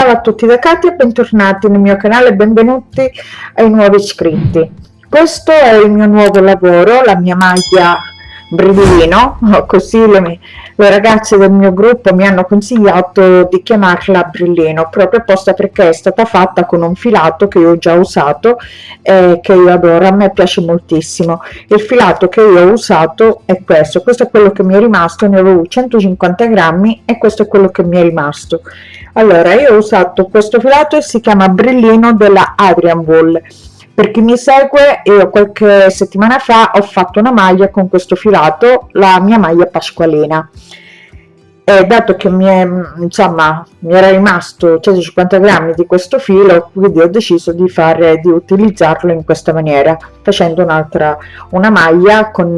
Ciao a tutti da Katia, bentornati nel mio canale benvenuti ai nuovi iscritti. Questo è il mio nuovo lavoro, la mia maglia brillino, così le, le, ragazze del mio gruppo mi hanno consigliato di chiamarla brillino, proprio apposta perché è stata fatta con un filato che io ho già usato e che io adoro, a me piace moltissimo. Il filato che io ho usato è questo, questo è quello che mi è rimasto, ne avevo 150 grammi e questo è quello che mi è rimasto. Allora, io ho usato questo filato e si chiama brillino della Adrian Wool per chi mi segue io qualche settimana fa ho fatto una maglia con questo filato la mia maglia pasqualina e dato che mi, è, insomma, mi era rimasto 150 grammi di questo filo quindi ho deciso di fare di utilizzarlo in questa maniera facendo un'altra una maglia con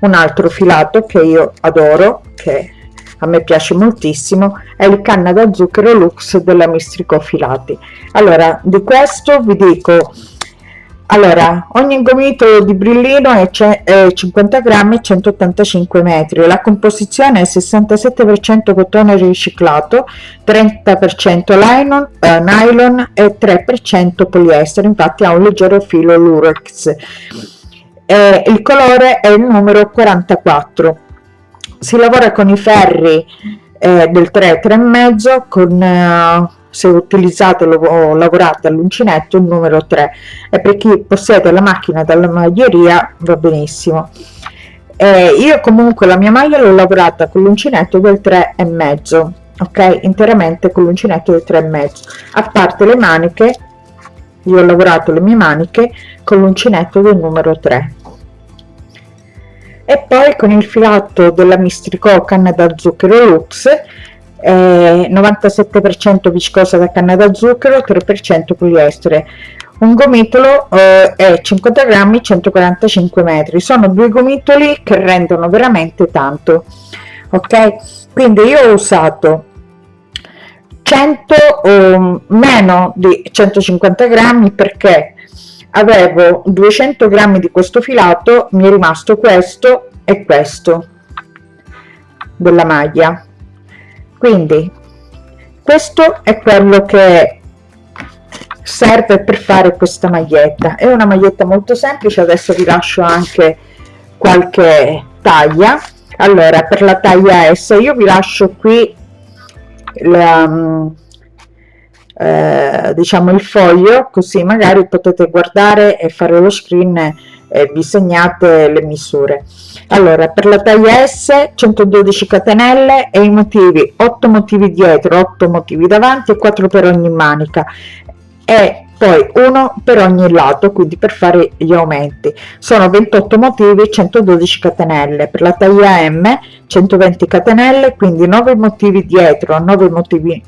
un altro filato che io adoro che a me piace moltissimo è il canna da zucchero lux della mistrico filati allora di questo vi dico allora ogni gomito di brillino è, è 50 grammi e 185 metri. La composizione è 67 per cento cotone riciclato 30 per cento nylon, eh, nylon e 3 per cento poliestere. Infatti ha un leggero filo lurex. Eh, il colore è il numero 44 si lavora con i ferri eh, del 3 3 e mezzo con eh, se utilizzate o lavorate all'uncinetto il numero 3 e per chi possiede la macchina dalla maglieria va benissimo. Eh, io comunque la mia maglia l'ho lavorata con l'uncinetto del 3 e mezzo ok? Interamente con l'uncinetto del 3 e mezzo. A parte le maniche io ho lavorato le mie maniche con l'uncinetto del numero 3 e poi con il filato della mistricò canna da zucchero lux eh, 97% viscosa da canna da zucchero 3% poliestere. Un gomitolo eh, è 50 grammi 145 metri. Sono due gomitoli che rendono veramente tanto ok? Quindi io ho usato 100 o meno di 150 grammi perché avevo 200 grammi di questo filato mi è rimasto questo e questo della maglia quindi questo è quello che serve per fare questa maglietta. È una maglietta molto semplice adesso vi lascio anche qualche taglia. Allora per la taglia S io vi lascio qui la, mm, eh, diciamo il foglio così magari potete guardare e fare lo screen e vi segnate le misure. Allora per la taglia s 112 catenelle e i motivi 8 motivi dietro 8 motivi davanti e 4 per ogni manica. E poi uno per ogni lato quindi per fare gli aumenti. Sono 28 motivi 112 catenelle. Per la taglia m 120 catenelle quindi 9 motivi dietro 9 motivi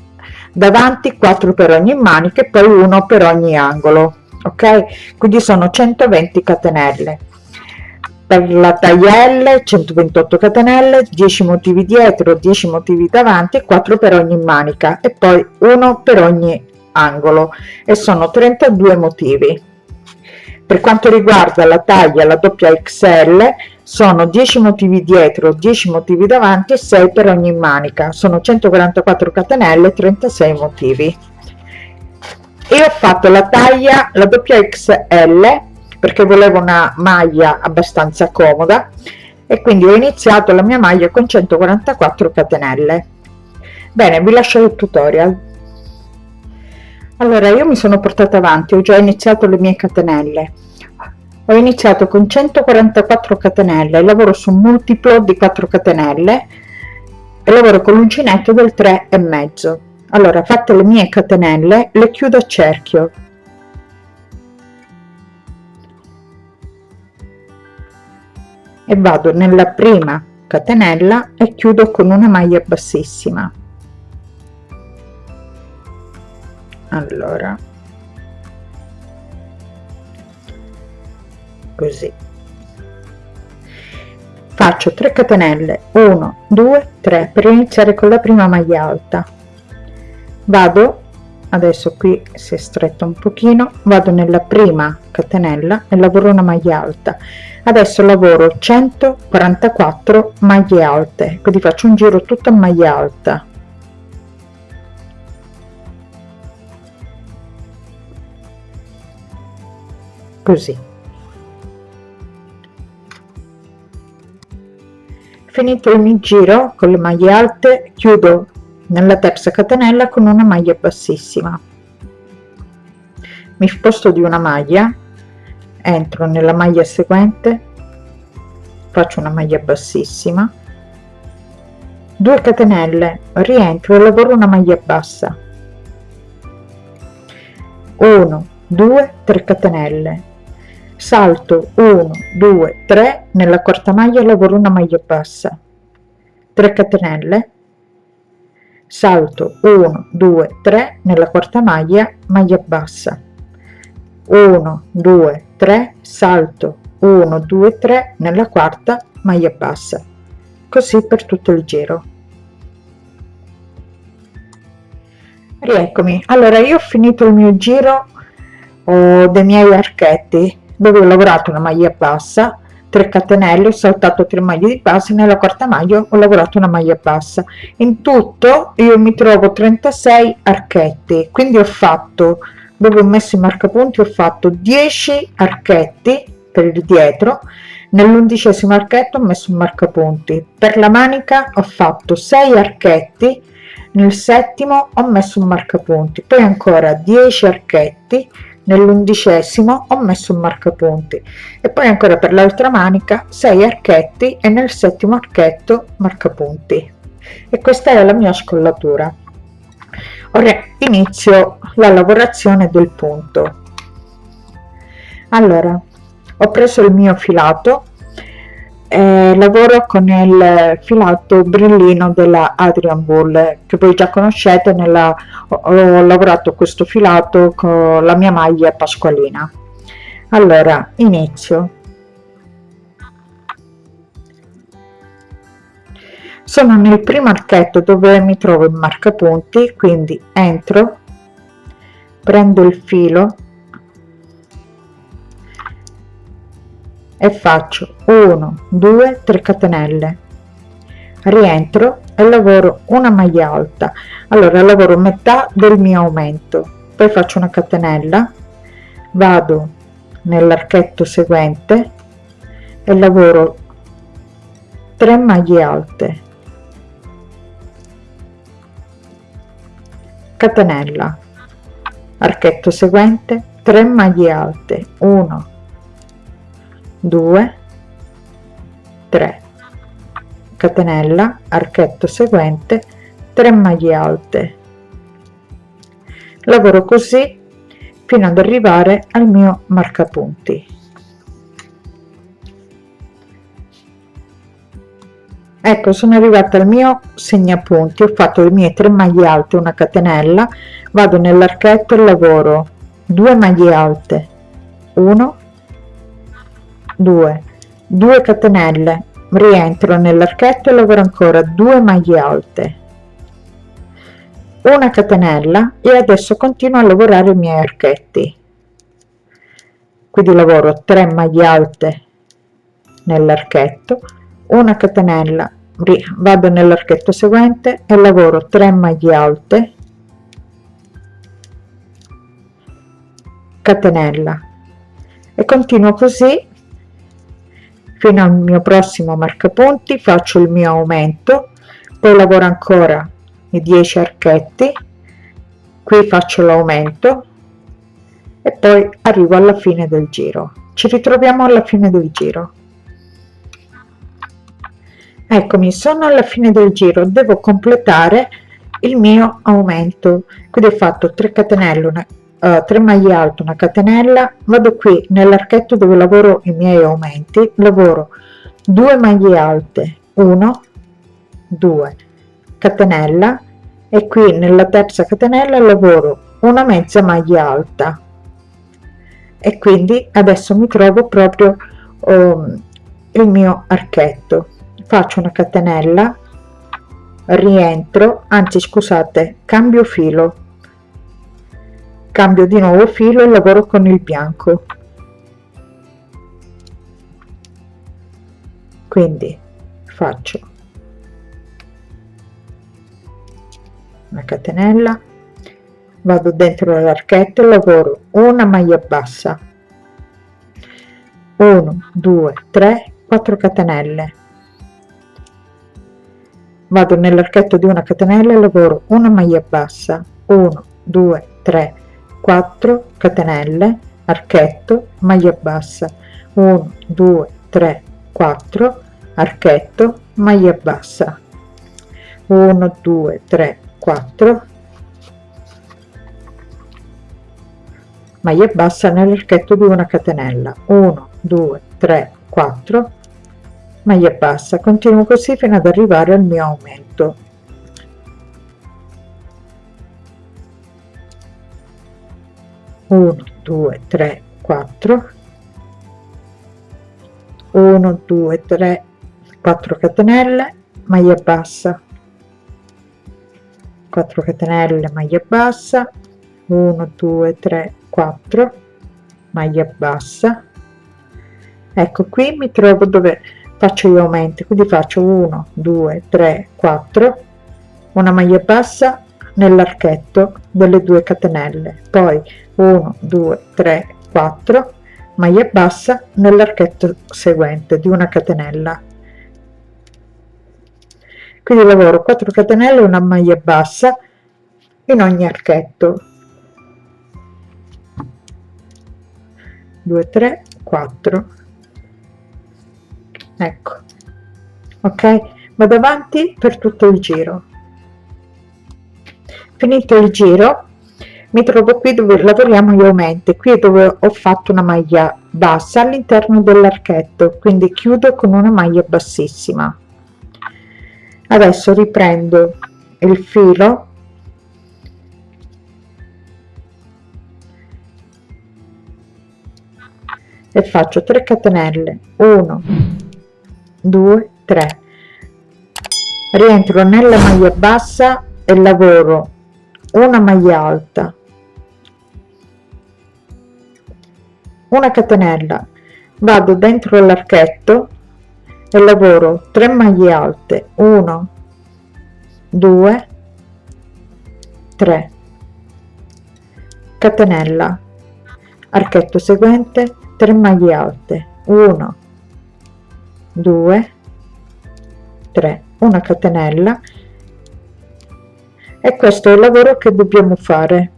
davanti 4 per ogni manica e poi uno per ogni angolo ok? Quindi sono 120 catenelle. Per la taglia L 128 catenelle 10 motivi dietro 10 motivi davanti e 4 per ogni manica e poi uno per ogni angolo. E sono 32 motivi. Per quanto riguarda la taglia la doppia XL sono 10 motivi dietro 10 motivi davanti e 6 per ogni manica. Sono 144 catenelle 36 motivi e ho fatto la taglia la doppia XL perché volevo una maglia abbastanza comoda. E quindi ho iniziato la mia maglia con 144 catenelle. Bene vi lascio il tutorial. Allora io mi sono portata avanti ho già iniziato le mie catenelle. Ho iniziato con 144 catenelle lavoro su un multiplo di 4 catenelle e lavoro con l'uncinetto del 3 e mezzo allora fatte le mie catenelle le chiudo a cerchio. E vado nella prima catenella e chiudo con una maglia bassissima. Allora. Così. Faccio 3 catenelle. 1 2 3 per iniziare con la prima maglia alta vado adesso qui si è stretta un pochino vado nella prima catenella e lavoro una maglia alta adesso lavoro 144 maglie alte quindi faccio un giro tutto a maglia alta. Così. Finito il mio giro con le maglie alte chiudo nella terza catenella con una maglia bassissima. Mi sposto di una maglia entro nella maglia seguente faccio una maglia bassissima 2 catenelle rientro e lavoro una maglia bassa. 1 2 3 catenelle. Salto 1 2 3 nella quarta maglia lavoro una maglia bassa. 3 catenelle salto 1 2 3 nella quarta maglia maglia bassa. 1 2 3 salto 1 2 3 nella quarta maglia bassa. Così per tutto il giro. Rieccomi. Allora io ho finito il mio giro oh, dei miei archetti dove ho lavorato una maglia bassa 3 catenelle ho saltato 3 maglie di base nella quarta maglia ho lavorato una maglia bassa. In tutto io mi trovo 36 archetti quindi ho fatto dove ho messo i marcapunti ho fatto 10 archetti per il dietro nell'undicesimo archetto ho messo un marcapunti. Per la manica ho fatto 6 archetti nel settimo ho messo un marcapunti. Poi ancora 10 archetti nell'undicesimo ho messo un marcapunti. E poi ancora per l'altra manica 6 archetti e nel settimo archetto marcapunti. E questa è la mia scollatura. Ora inizio la lavorazione del punto. Allora ho preso il mio filato eh, lavoro con il filato brillino della Adrian Bull che voi già conoscete nella ho, ho lavorato questo filato con la mia maglia pasqualina. Allora inizio. Sono nel primo archetto dove mi trovo il marcapunti quindi entro prendo il filo e faccio 1 2 3 catenelle. Rientro e lavoro una maglia alta. Allora lavoro metà del mio aumento. Poi faccio una catenella. Vado nell'archetto seguente e lavoro 3 maglie alte. Catenella. Archetto seguente 3 maglie alte. 1 2 3 catenella archetto seguente 3 maglie alte. Lavoro così fino ad arrivare al mio marcapunti. Ecco sono arrivata al mio segnapunti. Ho fatto le mie 3 maglie alte una catenella. Vado nell'archetto e lavoro. 2 maglie alte. 1 2 2 catenelle. Rientro nell'archetto e lavoro ancora 2 maglie alte. Una catenella e adesso continuo a lavorare i miei archetti. Quindi lavoro 3 maglie alte nell'archetto una catenella vado nell'archetto seguente e lavoro 3 maglie alte. Catenella. E continuo così fino al mio prossimo marcapunti faccio il mio aumento poi lavoro ancora i 10 archetti qui faccio l'aumento e poi arrivo alla fine del giro. Ci ritroviamo alla fine del giro. Eccomi sono alla fine del giro devo completare il mio aumento. Quindi ho fatto 3 catenelle una, uh, 3 maglie alte una catenella. Vado qui nell'archetto dove lavoro i miei aumenti. Lavoro 2 maglie alte 1 2 catenella. E qui nella terza catenella lavoro una mezza maglia alta. E quindi adesso mi trovo proprio um, il mio archetto. Faccio una catenella rientro anzi scusate cambio filo cambio di nuovo filo e lavoro con il bianco. Quindi faccio una catenella vado dentro l'archetto e lavoro una maglia bassa. 1 2 3 4 catenelle. Vado nell'archetto di una catenella e lavoro una maglia bassa. 1 2 3 4 catenelle archetto maglia bassa. 1 2 3 4 archetto maglia bassa. 1 2 3 4 maglia bassa nell'archetto di una catenella. 1 2 3 4 maglia bassa. Continuo così fino ad arrivare al mio aumento uno due tre quattro. 1 2 3 4 catenelle maglia bassa. 4 catenelle maglia bassa. 1 2 3 4 maglia bassa. Ecco qui mi trovo dove faccio gli aumenti quindi faccio 1 2 3 4 una maglia bassa nell'archetto delle due catenelle. Poi 1 2 3 4 maglia bassa nell'archetto seguente di una catenella. Quindi lavoro 4 catenelle una maglia bassa in ogni archetto. 2 3 4 ecco. Ok? Vado avanti per tutto il giro. Finito il giro mi trovo qui dove lavoriamo gli aumenti qui dove ho fatto una maglia bassa all'interno dell'archetto quindi chiudo con una maglia bassissima. Adesso riprendo il filo. E faccio 3 catenelle. 1 2 3 rientro nella maglia bassa e lavoro una maglia alta una catenella. Vado dentro l'archetto e lavoro 3 maglie alte. 1 2 3 catenella. Archetto seguente 3 maglie alte. 1 2 3 una catenella. E questo è il lavoro che dobbiamo fare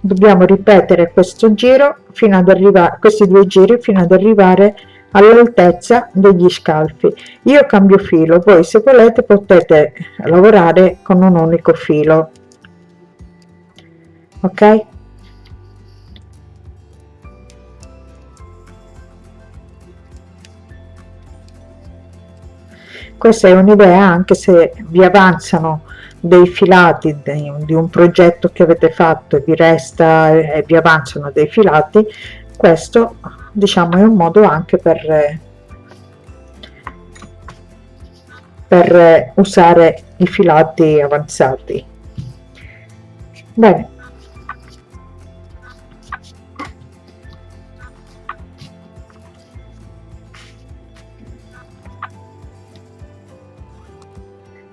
dobbiamo ripetere questo giro fino ad arrivare questi due giri fino ad arrivare all'altezza degli scalfi. Io cambio filo voi se volete potete lavorare con un unico filo. Ok? Questa è un'idea anche se vi avanzano dei filati di, di un progetto che avete fatto e vi resta e vi avanzano dei filati questo diciamo è un modo anche per per usare i filati avanzati. Bene.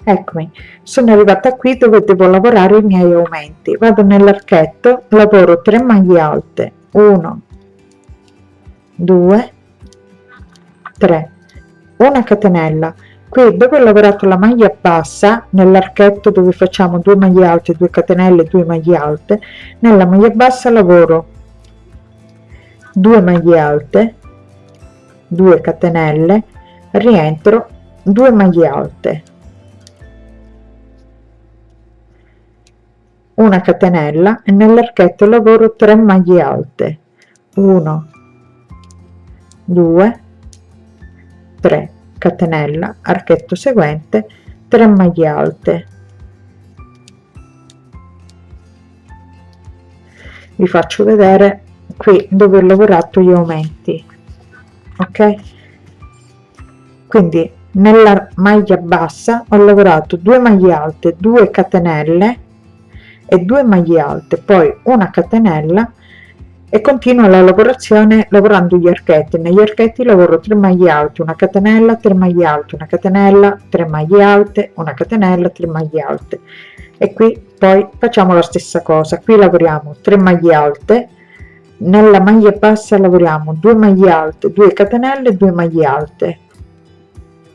Eccomi sono arrivata qui dove devo lavorare i miei aumenti. Vado nell'archetto lavoro 3 maglie alte. 1 2 3 una catenella. Qui dove ho lavorato la maglia bassa nell'archetto dove facciamo 2 maglie alte 2 catenelle 2 maglie alte nella maglia bassa lavoro 2 maglie alte 2 catenelle rientro 2 maglie alte una catenella e nell'archetto lavoro 3 maglie alte. 1 2 3 catenella archetto seguente 3 maglie alte. Vi faccio vedere qui dove ho lavorato gli aumenti ok? Quindi nella maglia bassa ho lavorato 2 maglie alte 2 catenelle e 2 maglie alte poi una catenella e continuo la lavorazione lavorando gli archetti. Negli archetti lavoro 3 maglie alte una catenella 3 maglie alte una catenella 3 maglie alte una catenella 3 maglie alte. E qui poi facciamo la stessa cosa. Qui lavoriamo 3 maglie alte nella maglia bassa lavoriamo 2 maglie alte 2 catenelle 2 maglie alte.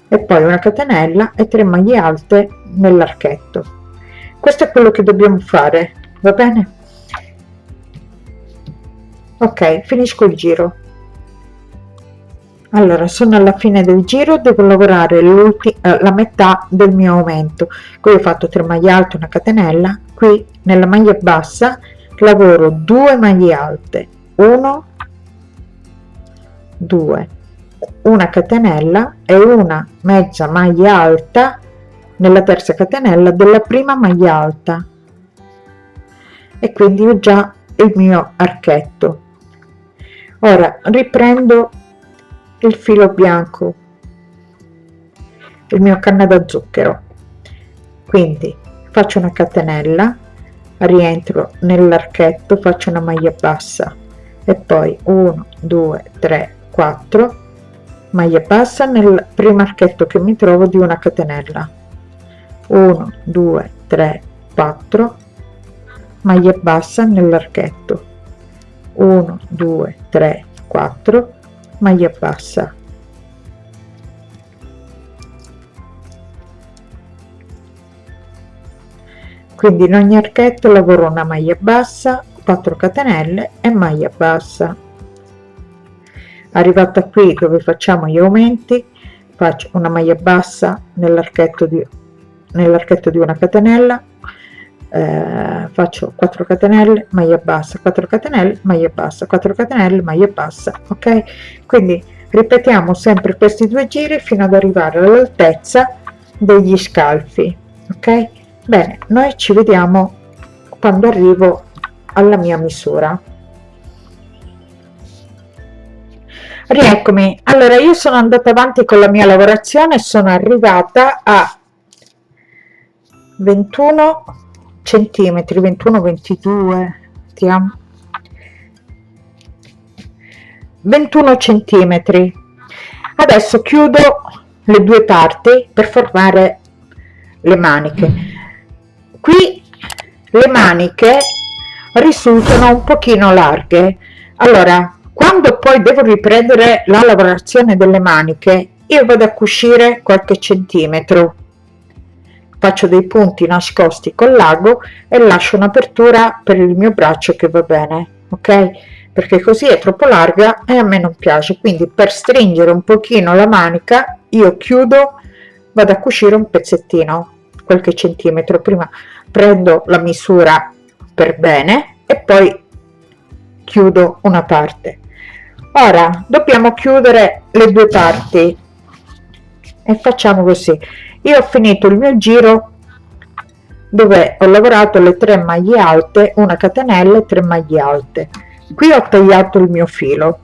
E poi una catenella e 3 maglie alte nell'archetto questo è quello che dobbiamo fare va bene? Ok finisco il giro. Allora sono alla fine del giro devo lavorare eh, la metà del mio aumento. Qui ho fatto 3 maglie alte una catenella qui nella maglia bassa lavoro 2 maglie alte 1 2 una catenella e una mezza maglia alta nella terza catenella della prima maglia alta. E quindi ho già il mio archetto. Ora riprendo il filo bianco il mio canna da zucchero. Quindi faccio una catenella rientro nell'archetto faccio una maglia bassa. E poi 1 2 3 4 maglia bassa nel primo archetto che mi trovo di una catenella 1 2 3 4 maglia bassa nell'archetto. 1 2 3 4 maglia bassa. Quindi in ogni archetto lavoro una maglia bassa 4 catenelle e maglia bassa. Arrivata qui dove facciamo gli aumenti faccio una maglia bassa nell'archetto di nell'archetto di una catenella eh, faccio 4 catenelle maglia bassa 4 catenelle maglia bassa 4 catenelle maglia bassa ok? Quindi ripetiamo sempre questi due giri fino ad arrivare all'altezza degli scalfi ok? Bene noi ci vediamo quando arrivo alla mia misura. Rieccomi. Allora io sono andata avanti con la mia lavorazione sono arrivata a 21 centimetri 21 22 vediamo 21 centimetri. Adesso chiudo le due parti per formare le maniche. Qui le maniche risultano un pochino larghe. Allora quando poi devo riprendere la lavorazione delle maniche io vado a cucire qualche centimetro faccio dei punti nascosti col lago e lascio un'apertura per il mio braccio che va bene ok? Perché così è troppo larga e a me non piace. Quindi per stringere un pochino la manica io chiudo vado a cucire un pezzettino qualche centimetro prima. Prendo la misura per bene e poi chiudo una parte. Ora dobbiamo chiudere le due parti e facciamo così io ho finito il mio giro dove ho lavorato le 3 maglie alte una catenella e 3 maglie alte. Qui ho tagliato il mio filo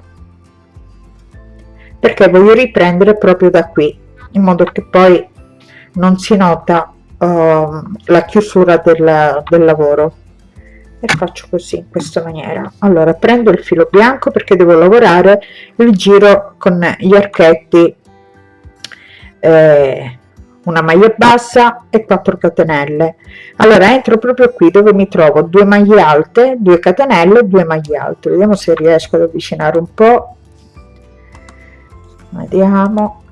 perché voglio riprendere proprio da qui in modo che poi non si nota uh, la chiusura del, del lavoro. E faccio così in questa maniera. Allora prendo il filo bianco perché devo lavorare il giro con gli archetti eh, una maglia bassa e 4 catenelle. Allora entro proprio qui dove mi trovo? Due maglie alte 2 catenelle 2 maglie alte. Vediamo se riesco ad avvicinare un po. Vediamo.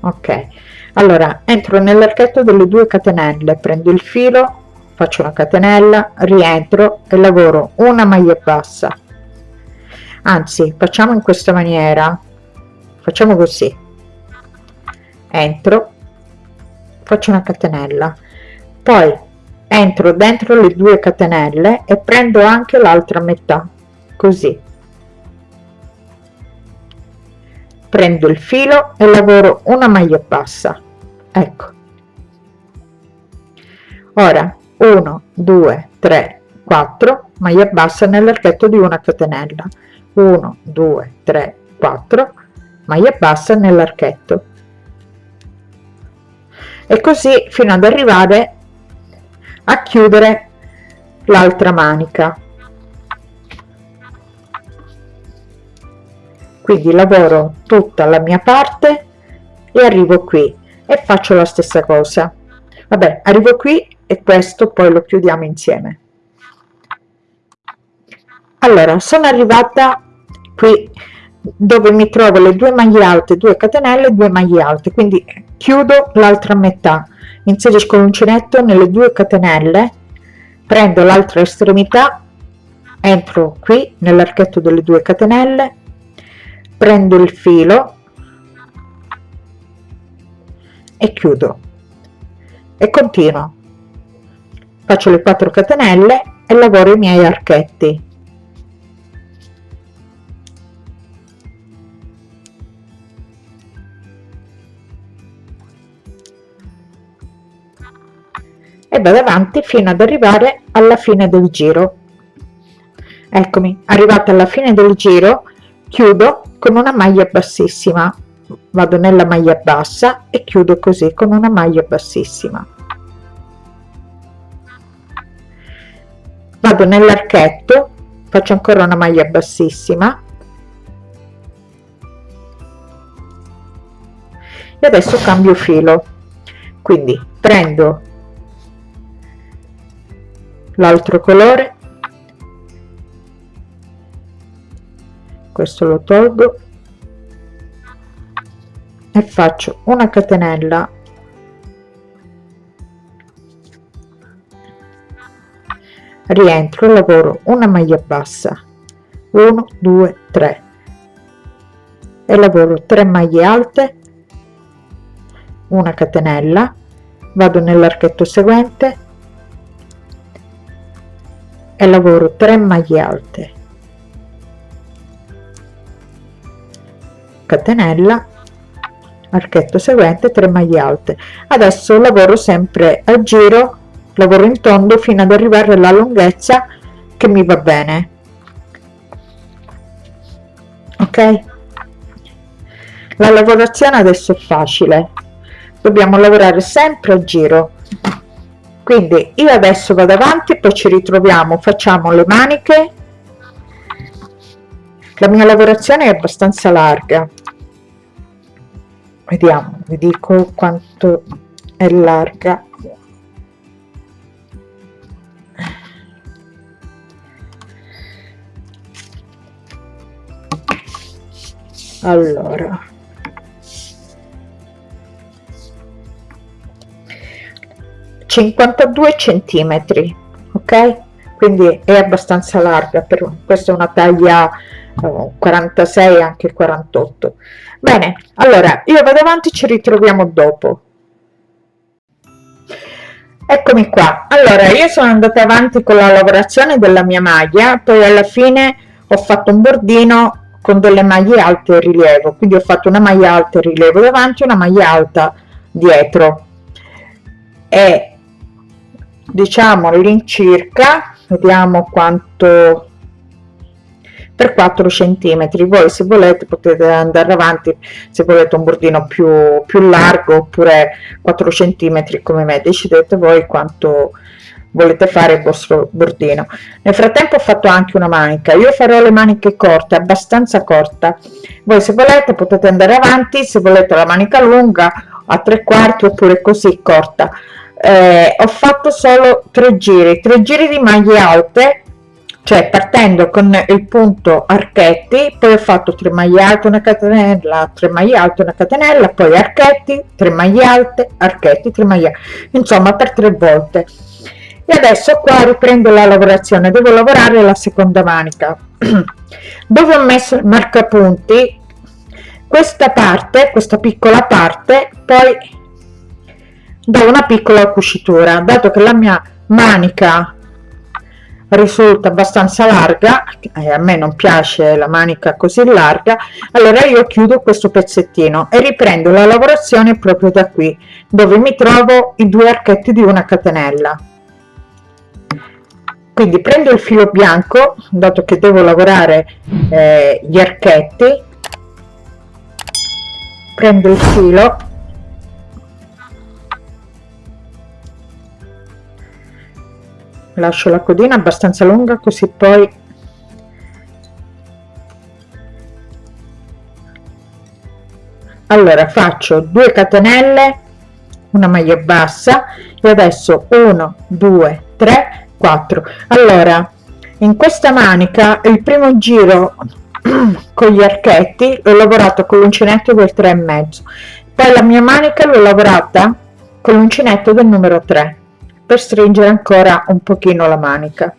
Ok. Allora entro nell'archetto delle 2 catenelle prendo il filo faccio una catenella rientro e lavoro una maglia bassa. Anzi facciamo in questa maniera. Facciamo così entro faccio una catenella. Poi entro dentro le due catenelle e prendo anche l'altra metà così. Prendo il filo e lavoro una maglia bassa ecco. Ora 1 2 3 4 maglia bassa nell'archetto di una catenella. 1 2 3 4 maglia bassa nell'archetto e così fino ad arrivare a chiudere l'altra manica. Quindi lavoro tutta la mia parte e arrivo qui e faccio la stessa cosa. Vabbè arrivo qui e questo poi lo chiudiamo insieme. Allora sono arrivata qui dove mi trovo le due maglie alte 2 catenelle 2 maglie alte. Quindi chiudo l'altra metà inserisco l'uncinetto nelle due catenelle prendo l'altra estremità entro qui nell'archetto delle due catenelle prendo il filo e chiudo. E continuo. Faccio le 4 catenelle e lavoro i miei archetti e vado avanti fino ad arrivare alla fine del giro. Eccomi arrivata alla fine del giro chiudo con una maglia bassissima. Vado nella maglia bassa e chiudo così con una maglia bassissima. Vado nell'archetto faccio ancora una maglia bassissima. E adesso cambio filo. Quindi prendo l'altro colore. Questo lo tolgo. E faccio una catenella. Rientro lavoro una maglia bassa. 1 2 3 e lavoro 3 maglie alte. Una catenella. Vado nell'archetto seguente e lavoro 3 maglie alte. Catenella archetto seguente 3 maglie alte. Adesso lavoro sempre a giro lavoro in tondo fino ad arrivare alla lunghezza che mi va bene. Ok? La lavorazione adesso è facile. Dobbiamo lavorare sempre a giro quindi io adesso vado avanti poi ci ritroviamo facciamo le maniche. La mia lavorazione è abbastanza larga. Vediamo vi dico quanto è larga. Allora 52 centimetri ok? Quindi è abbastanza larga per questa è una taglia 46 eh, anche 48 bene allora io vado avanti ci ritroviamo dopo. Eccomi qua. Allora io sono andata avanti con la lavorazione della mia maglia poi alla fine ho fatto un bordino con delle maglie alte rilievo. Quindi ho fatto una maglia alta in rilievo davanti una maglia alta dietro. E diciamo all'incirca vediamo quanto per 4 centimetri. Voi se volete potete andare avanti se volete un bordino più più largo oppure 4 centimetri come me. Decidete voi quanto volete fare il vostro bordino. Nel frattempo ho fatto anche una manica. Io farò le maniche corte abbastanza corta. Voi se volete potete andare avanti. Se volete la manica lunga a tre quarti oppure così corta eh, ho fatto solo tre giri tre giri di maglie alte cioè partendo con il punto archetti poi ho fatto 3 maglie alte una catenella 3 maglie alte una catenella poi archetti 3 maglie alte archetti 3 maglie insomma per tre volte. E adesso qua riprendo la lavorazione devo lavorare la seconda manica. Dove ho messo il marcapunti? Questa parte questa piccola parte poi do una piccola cucitura dato che la mia manica risulta abbastanza larga e a me non piace la manica così larga allora io chiudo questo pezzettino e riprendo la lavorazione proprio da qui dove mi trovo i due archetti di una catenella. Quindi prendo il filo bianco dato che devo lavorare eh, gli archetti prendo il filo lascio la codina abbastanza lunga così poi allora faccio 2 catenelle una maglia bassa e adesso 1 2 3 4 allora in questa manica il primo giro con gli archetti l'ho lavorato con l'uncinetto del 3 e mezzo. Poi la mia manica l'ho lavorata con l'uncinetto del numero 3 per stringere ancora un pochino la manica.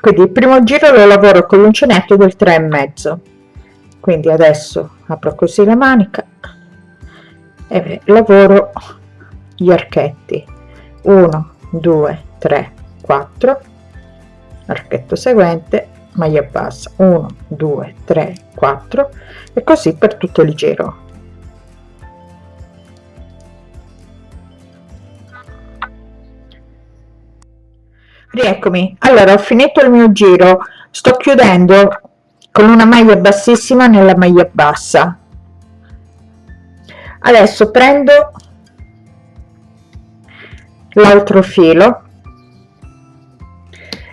Quindi il primo giro lo lavoro con l'uncinetto del 3 e mezzo. Quindi adesso apro così la manica e lavoro gli archetti. 1 2 3 4 archetto seguente maglia bassa. 1 2 3 4 e così per tutto il giro rieccomi. Allora ho finito il mio giro. Sto chiudendo con una maglia bassissima nella maglia bassa. Adesso prendo l'altro filo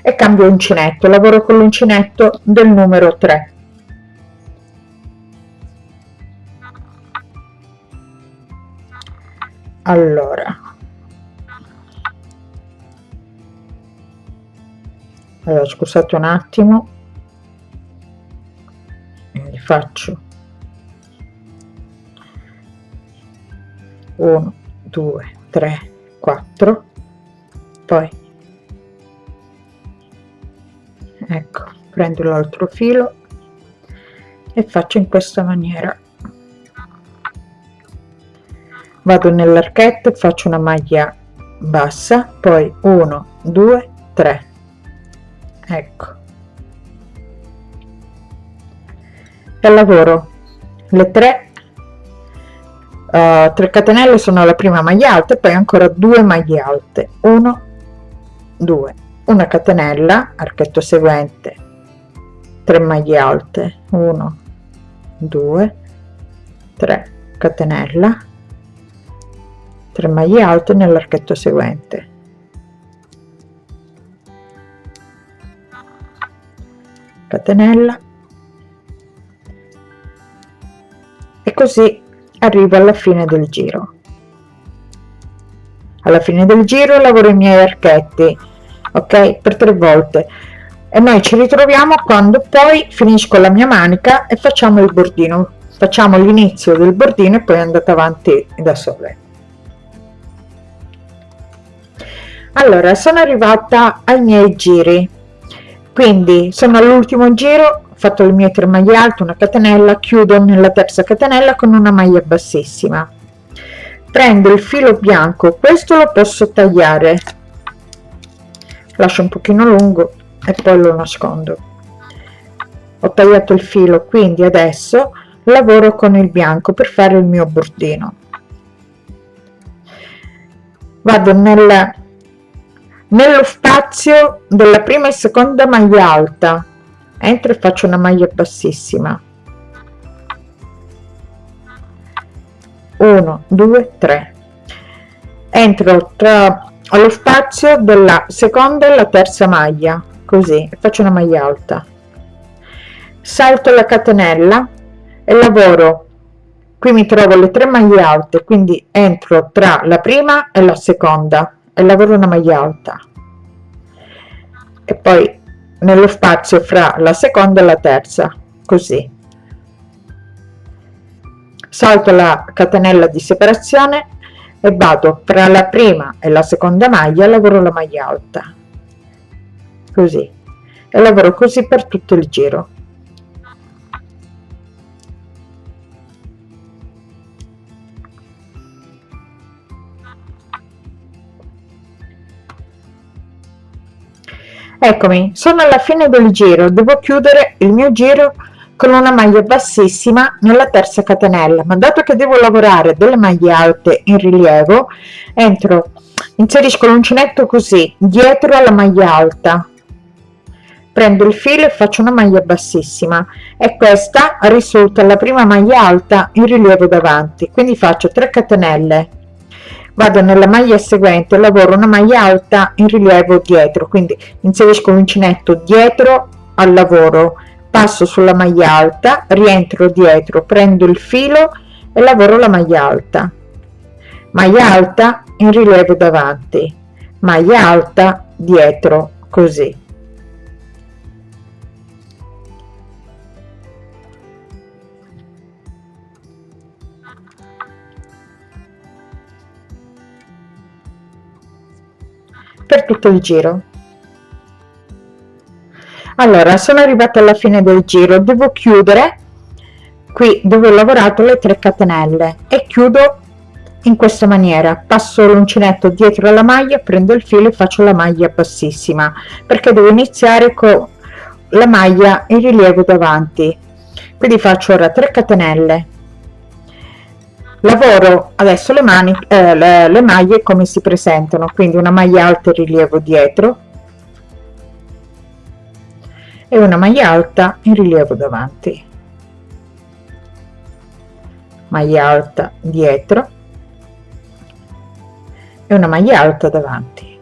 e cambio uncinetto. Lavoro con l'uncinetto del numero 3 allora allora scusate un attimo. Quindi faccio. 1 2 3 4 poi ecco prendo l'altro filo e faccio in questa maniera. Vado nell'archetto faccio una maglia bassa poi 1 2 3 ecco. E lavoro. Le 3 uh, 3 catenelle sono la prima maglia alta e poi ancora due maglie alte. 1 2 una catenella archetto seguente 3 maglie alte. 1 2 3 catenella 3 maglie alte nell'archetto seguente catenella. E così arrivo alla fine del giro. Alla fine del giro lavoro i miei archetti ok? Per tre volte. E noi ci ritroviamo quando poi finisco la mia manica e facciamo il bordino. Facciamo l'inizio del bordino e poi andate avanti da sole. Allora sono arrivata ai miei giri quindi sono all'ultimo giro ho fatto le mie tre maglie alte una catenella chiudo nella terza catenella con una maglia bassissima. Prendo il filo bianco questo lo posso tagliare. Lascio un pochino lungo e poi lo nascondo. Ho tagliato il filo quindi adesso lavoro con il bianco per fare il mio bordino. Vado nella nello spazio della prima e seconda maglia alta. Entro e faccio una maglia bassissima. 1 2 3 entro tra allo spazio della seconda e la terza maglia così faccio una maglia alta. Salto la catenella e lavoro. Qui mi trovo le tre maglie alte quindi entro tra la prima e la seconda e lavoro una maglia alta. E poi nello spazio fra la seconda e la terza così. Salto la catenella di separazione e vado tra la prima e la seconda maglia lavoro la maglia alta. Così. E lavoro così per tutto il giro eccomi sono alla fine del giro. Devo chiudere il mio giro con una maglia bassissima nella terza catenella. Ma dato che devo lavorare delle maglie alte in rilievo entro inserisco l'uncinetto così dietro alla maglia alta. Prendo il filo e faccio una maglia bassissima. E questa risulta la prima maglia alta in rilievo davanti. Quindi faccio 3 catenelle vado nella maglia seguente lavoro una maglia alta in rilievo dietro quindi inserisco l'uncinetto dietro al lavoro passo sulla maglia alta rientro dietro prendo il filo e lavoro la maglia alta. Maglia alta in rilievo davanti maglia alta dietro così per tutto il giro. Allora sono arrivata alla fine del giro. Devo chiudere. Qui dove ho lavorato le 3 catenelle. E chiudo in questa maniera. Passo l'uncinetto dietro la maglia prendo il filo e faccio la maglia bassissima perché devo iniziare con la maglia in rilievo davanti. Quindi faccio ora 3 catenelle lavoro adesso le mani eh, le, le maglie come si presentano quindi una maglia alta in rilievo dietro e una maglia alta in rilievo davanti. Maglia alta dietro e una maglia alta davanti.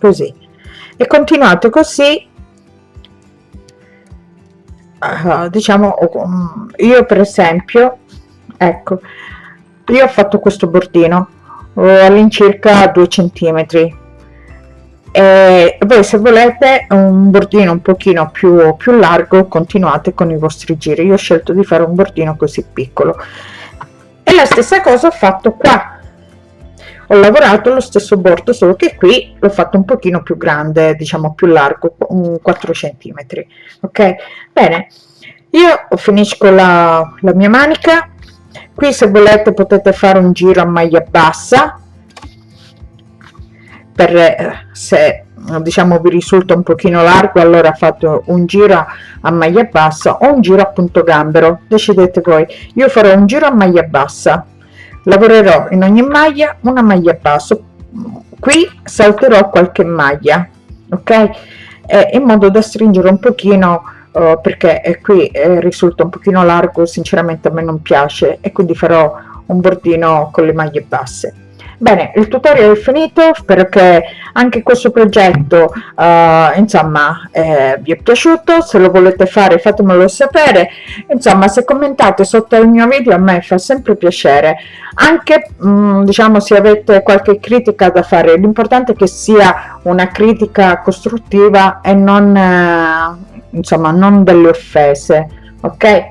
Così. E continuate così. Uh, diciamo io per esempio ecco. Io ho fatto questo bordino all'incirca 2 centimetri. E voi se volete un bordino un pochino più, più largo continuate con i vostri giri. Io ho scelto di fare un bordino così piccolo. E la stessa cosa ho fatto qua. Ho lavorato lo stesso bordo solo che qui l'ho fatto un pochino più grande diciamo più largo 4 centimetri. Ok? Bene. Io finisco la, la mia manica qui se volete potete fare un giro a maglia bassa per eh, se diciamo vi risulta un pochino largo allora fate un giro a maglia bassa o un giro a punto gambero. Decidete voi. Io farò un giro a maglia bassa. Lavorerò in ogni maglia una maglia bassa. Qui salterò qualche maglia ok? Eh, in modo da stringere un pochino uh, perché eh, qui eh, risulta un pochino largo sinceramente a me non piace e quindi farò un bordino con le maglie basse. Bene il tutorial è finito spero che anche questo progetto uh, insomma eh, vi è piaciuto se lo volete fare fatemelo sapere insomma se commentate sotto il mio video a me fa sempre piacere anche mh, mm, diciamo se avete qualche critica da fare l'importante è che sia una critica costruttiva e non eh, insomma non delle offese ok?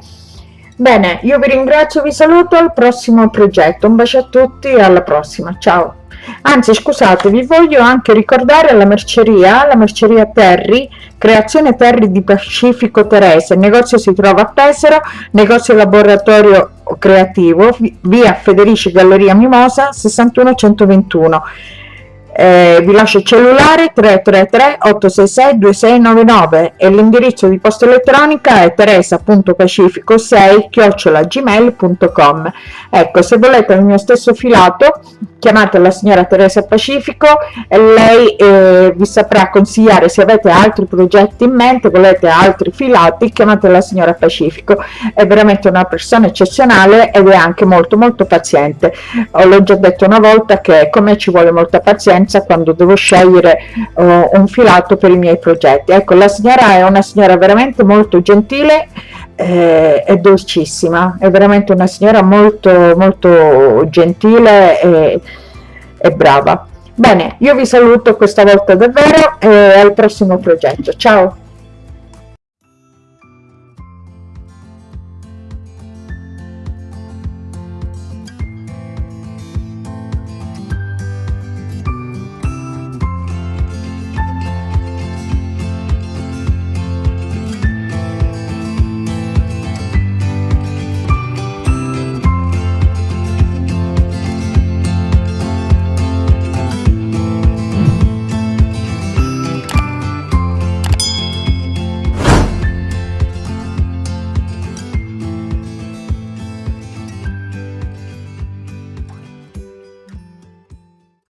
Bene io vi ringrazio vi saluto al prossimo progetto. Un bacio a tutti e alla prossima. Ciao. Anzi scusate vi voglio anche ricordare la merceria la merceria Terry creazione Terry di Pacifico Terese. Il negozio si trova a Pesaro negozio laboratorio creativo via Federici Galleria Mimosa 61 121 eh, vi lascio il cellulare 333 866 2699 e l'indirizzo di posta elettronica è teresa.pacifico6 chiocciolagmail.com ecco se volete il mio stesso filato chiamate la signora Teresa Pacifico e lei eh, vi saprà consigliare se avete altri progetti in mente volete altri filati chiamate la signora Pacifico. È veramente una persona eccezionale ed è anche molto molto paziente. L'ho già detto una volta che come ci vuole molta pazienza quando devo scegliere uh, un filato per i miei progetti. Ecco la signora è una signora veramente molto gentile eh, è dolcissima è veramente una signora molto molto gentile e, e brava. Bene io vi saluto questa volta davvero e al prossimo progetto. Ciao